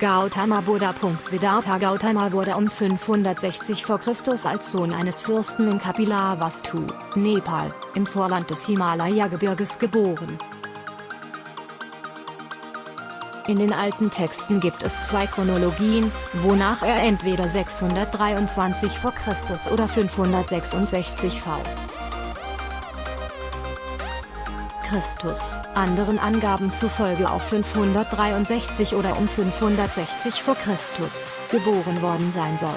Gautama Buddha. Siddhartha Gautama wurde um 560 v. Chr. als Sohn eines Fürsten in Kapilavastu, Nepal, im Vorland des Himalaya-Gebirges geboren. In den alten Texten gibt es zwei Chronologien, wonach er entweder 623 v. Chr. oder 566 v. Christus, anderen Angaben zufolge auf 563 oder um 560 v. Chr. geboren worden sein soll.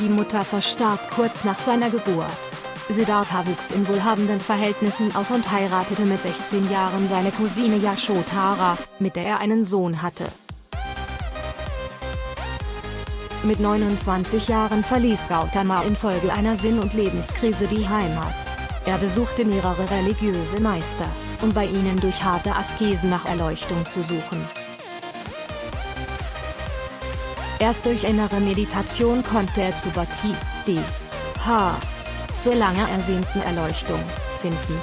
Die Mutter verstarb kurz nach seiner Geburt. Siddhartha wuchs in wohlhabenden Verhältnissen auf und heiratete mit 16 Jahren seine Cousine Yashodhara, mit der er einen Sohn hatte. Mit 29 Jahren verließ Gautama infolge einer Sinn- und Lebenskrise die Heimat. Er besuchte mehrere religiöse Meister, um bei ihnen durch harte Askese nach Erleuchtung zu suchen. Erst durch innere Meditation konnte er zu Bhakti, D. H zur lange ersehnten Erleuchtung, finden.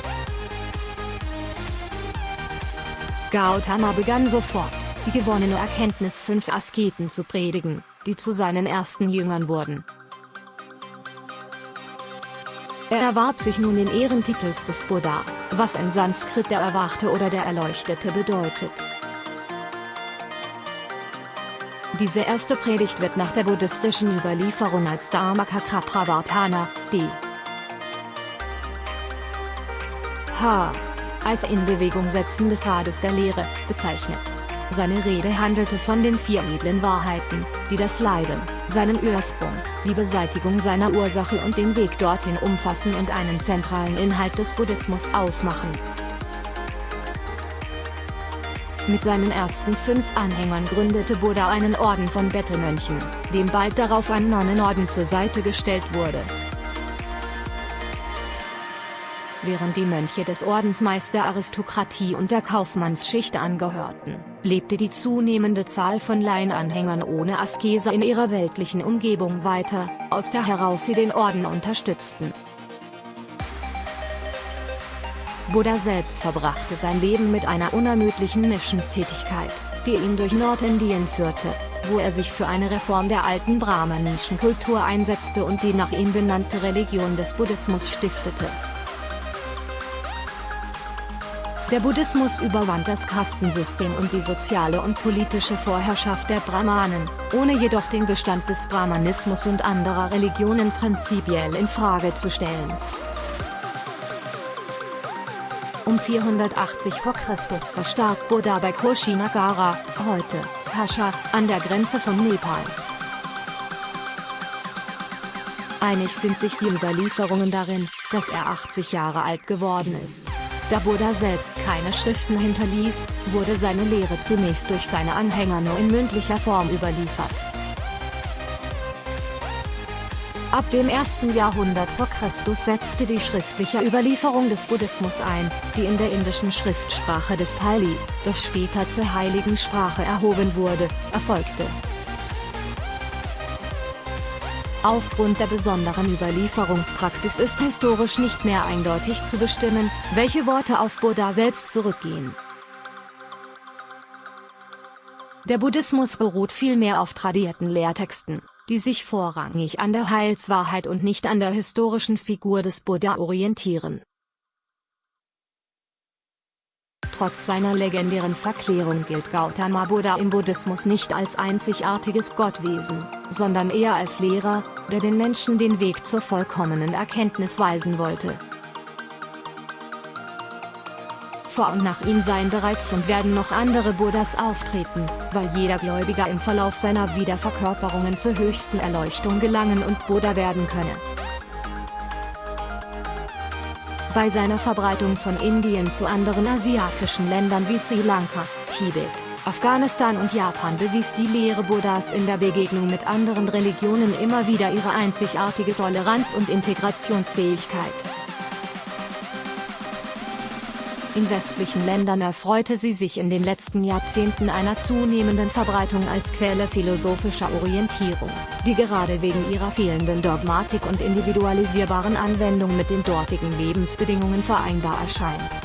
Gautama begann sofort, die gewonnene Erkenntnis fünf Asketen zu predigen, die zu seinen ersten Jüngern wurden. Er erwarb sich nun den Ehrentitels des Buddha, was in Sanskrit der Erwachte oder der Erleuchtete bedeutet. Diese erste Predigt wird nach der buddhistischen Überlieferung als Dharmakakrapravartana, d. H. als in Bewegung Setzen des Rades der Lehre, bezeichnet. Seine Rede handelte von den vier edlen Wahrheiten, die das Leiden, seinen Ursprung, die Beseitigung seiner Ursache und den Weg dorthin umfassen und einen zentralen Inhalt des Buddhismus ausmachen. Mit seinen ersten fünf Anhängern gründete Buddha einen Orden von Bettelmönchen, dem bald darauf ein Nonnenorden zur Seite gestellt wurde. Während die Mönche des Ordens meist der Aristokratie und der Kaufmannsschicht angehörten, lebte die zunehmende Zahl von Laienanhängern ohne Askese in ihrer weltlichen Umgebung weiter, aus der heraus sie den Orden unterstützten. Buddha selbst verbrachte sein Leben mit einer unermüdlichen Missionstätigkeit, die ihn durch Nordindien führte, wo er sich für eine Reform der alten brahmanischen Kultur einsetzte und die nach ihm benannte Religion des Buddhismus stiftete. Der Buddhismus überwand das Kastensystem und die soziale und politische Vorherrschaft der Brahmanen, ohne jedoch den Bestand des Brahmanismus und anderer Religionen prinzipiell in Frage zu stellen. Um 480 v. Chr. verstarb Buddha bei Kushinagara, heute, Kasha, an der Grenze von Nepal. Einig sind sich die Überlieferungen darin, dass er 80 Jahre alt geworden ist. Da Buddha selbst keine Schriften hinterließ, wurde seine Lehre zunächst durch seine Anhänger nur in mündlicher Form überliefert. Ab dem 1. Jahrhundert v. Chr. setzte die schriftliche Überlieferung des Buddhismus ein, die in der indischen Schriftsprache des Pali, das später zur heiligen Sprache erhoben wurde, erfolgte. Aufgrund der besonderen Überlieferungspraxis ist historisch nicht mehr eindeutig zu bestimmen, welche Worte auf Buddha selbst zurückgehen. Der Buddhismus beruht vielmehr auf tradierten Lehrtexten, die sich vorrangig an der Heilswahrheit und nicht an der historischen Figur des Buddha orientieren. Trotz seiner legendären Verklärung gilt Gautama Buddha im Buddhismus nicht als einzigartiges Gottwesen, sondern eher als Lehrer, der den Menschen den Weg zur vollkommenen Erkenntnis weisen wollte. Vor und nach ihm seien bereits und werden noch andere Buddhas auftreten, weil jeder Gläubiger im Verlauf seiner Wiederverkörperungen zur höchsten Erleuchtung gelangen und Buddha werden könne. Bei seiner Verbreitung von Indien zu anderen asiatischen Ländern wie Sri Lanka, Tibet, Afghanistan und Japan bewies die Lehre Buddhas in der Begegnung mit anderen Religionen immer wieder ihre einzigartige Toleranz und Integrationsfähigkeit. In westlichen Ländern erfreute sie sich in den letzten Jahrzehnten einer zunehmenden Verbreitung als Quelle philosophischer Orientierung, die gerade wegen ihrer fehlenden Dogmatik und individualisierbaren Anwendung mit den dortigen Lebensbedingungen vereinbar erscheint.